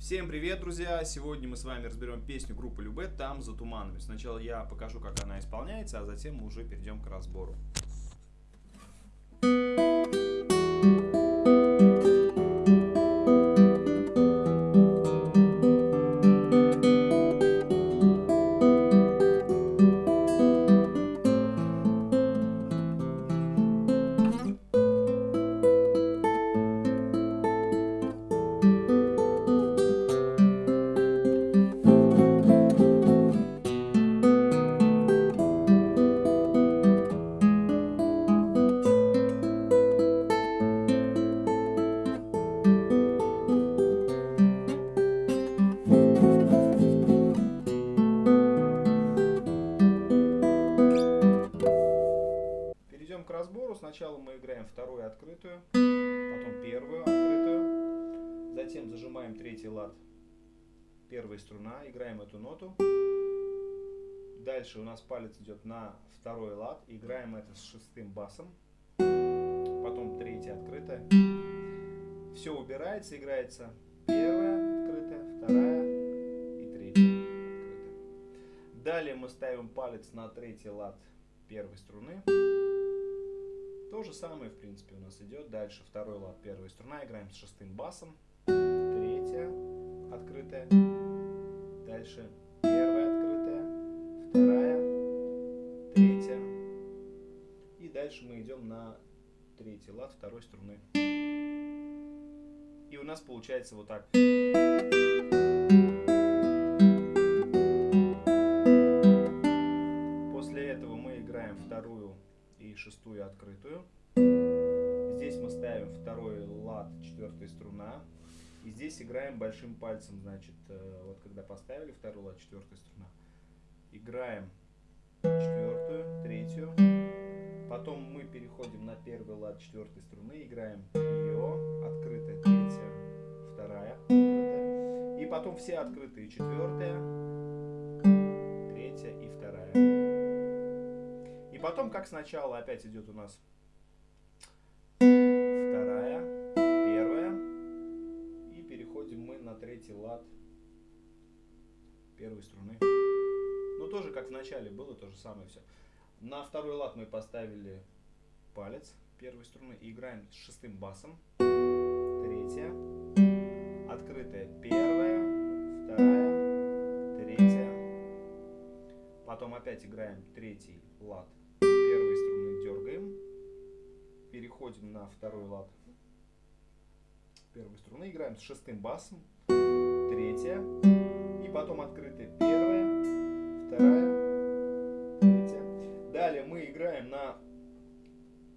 Всем привет, друзья! Сегодня мы с вами разберем песню группы Любе «Там за туманами». Сначала я покажу, как она исполняется, а затем мы уже перейдем к разбору. Открытую, потом первую открытую, затем зажимаем третий лад, первая струна, играем эту ноту. Дальше у нас палец идет на второй лад, играем это с шестым басом, потом третья открытая. Все убирается, играется первая открытая, вторая и третья открытая. Далее мы ставим палец на третий лад первой струны. То же самое, в принципе, у нас идет. Дальше второй лад, первая струна. Играем с шестым басом. Третья открытая. Дальше первая открытая. Вторая. Третья. И дальше мы идем на третий лад второй струны. И у нас получается вот так. Шестую открытую. Здесь мы ставим второй лад, четвертая струна. И здесь играем большим пальцем, значит, э, вот когда поставили второй лад, четвертая струна. Играем четвертую, третью. Потом мы переходим на первый лад четвертой струны, играем ее, открытая, третья, вторая, открытая. И потом все открытые, четвертая, третья и вторая потом, как сначала, опять идет у нас вторая, первая. И переходим мы на третий лад первой струны. Ну, тоже как в начале было, то же самое все. На второй лад мы поставили палец первой струны и играем с шестым басом. Третья. Открытая первая, вторая, третья. Потом опять играем третий лад дергаем, переходим на второй лад первой струны, играем с шестым басом, третья, и потом открытая первая, вторая, третья. Далее мы играем на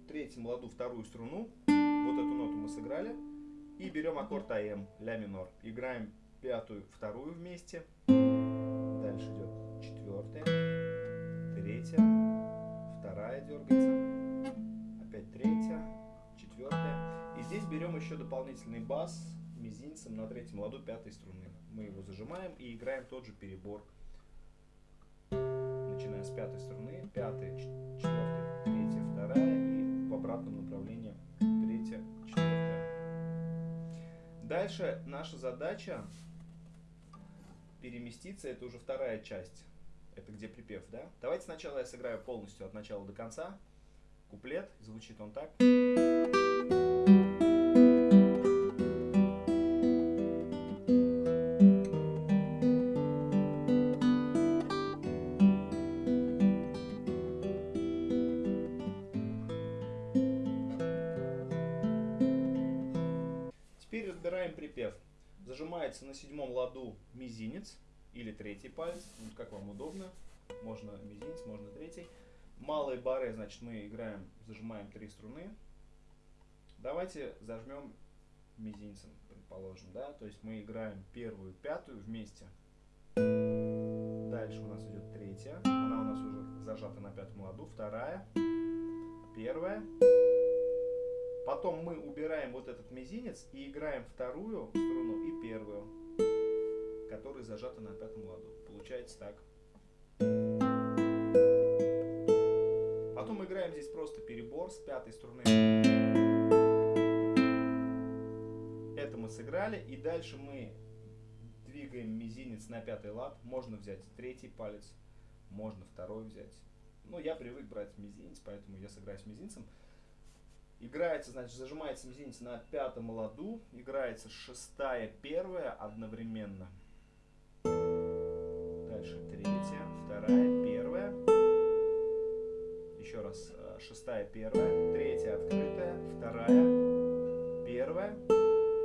третьем ладу вторую струну, вот эту ноту мы сыграли, и берем аккорд АМ, ля минор. Играем пятую, вторую вместе, дальше идет четвертая, третья, вторая дергается, опять третья, четвертая. И здесь берем еще дополнительный бас мизинцем на третьем ладу пятой струны. Мы его зажимаем и играем тот же перебор. Начиная с пятой струны, пятая, четвертая, третья, вторая и в обратном направлении третья, четвертая. Дальше наша задача переместиться, это уже вторая часть это где припев, да? Давайте сначала я сыграю полностью от начала до конца. Куплет, звучит он так. Теперь разбираем припев. Зажимается на седьмом ладу мизинец или третий палец, ну, как вам удобно. Можно мизинец, можно третий. Малые бары, значит, мы играем, зажимаем три струны. Давайте зажмем мизинцем, предположим, да, то есть мы играем первую, пятую вместе. Дальше у нас идет третья, она у нас уже зажата на пятом ладу, вторая, первая. Потом мы убираем вот этот мизинец и играем вторую струну и первую которые зажаты на пятом ладу. Получается так. Потом мы играем здесь просто перебор с пятой струны. Это мы сыграли. И дальше мы двигаем мизинец на пятый лад. Можно взять третий палец, можно второй взять. Ну, я привык брать мизинец, поэтому я сыграю с мизинцем. Играется, значит, зажимается мизинец на пятом ладу. Играется шестая, первая одновременно. Дальше третья, вторая, первая. Еще раз. Э, шестая, первая. Третья, открытая. Вторая, первая.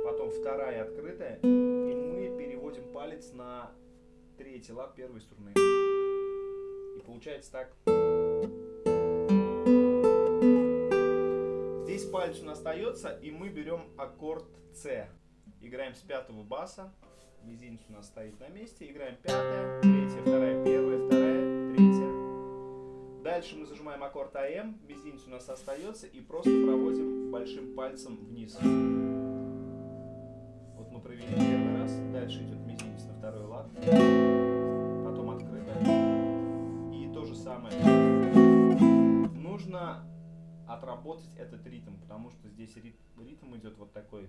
Потом вторая, открытая. И мы переводим палец на третий лад первой струны. И получается так. Здесь палец у нас остается, и мы берем аккорд С. Играем с пятого баса. Мизинец у нас стоит на месте. Играем пятая, третья, вторая, первая, вторая, третья. Дальше мы зажимаем аккорд АМ. Мизинец у нас остается. И просто проводим большим пальцем вниз. Вот мы провели первый раз. Дальше идет мизинец на второй лад. Потом открытая. И то же самое. Нужно отработать этот ритм, потому что здесь ритм идет вот такой.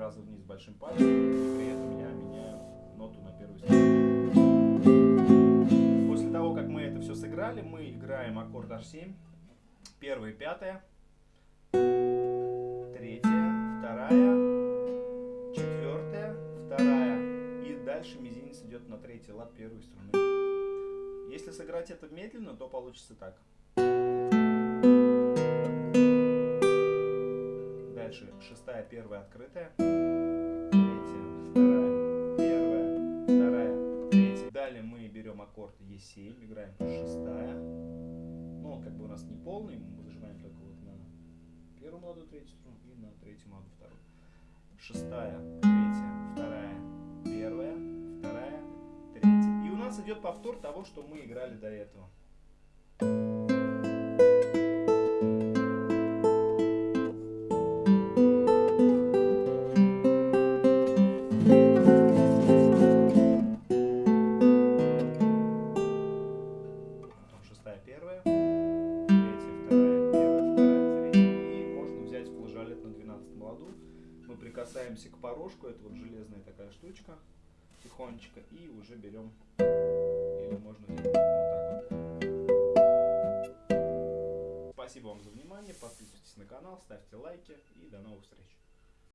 Раза вниз большим пальцем, при этом я меняю ноту на первую струну. После того, как мы это все сыграли, мы играем аккорд H7, первая, пятая, третья, вторая, четвертая, вторая, и дальше мизинец идет на третий лад первой струны. Если сыграть это медленно, то получится так. Дальше шестая, первая, открытая. Третья, вторая, первая, вторая, третья. Далее мы берем аккорд Е7, играем шестая. Но как бы у нас не полный, мы зажимаем только вот на первую ладу третью струну и на третью ладу вторую. Шестая, третья, вторая, первая, вторая, третья. И у нас идет повтор того, что мы играли до этого. Порожку, это вот железная такая штучка, тихонечко, и уже берем, или можно вот так вот. Спасибо вам за внимание, подписывайтесь на канал, ставьте лайки и до новых встреч.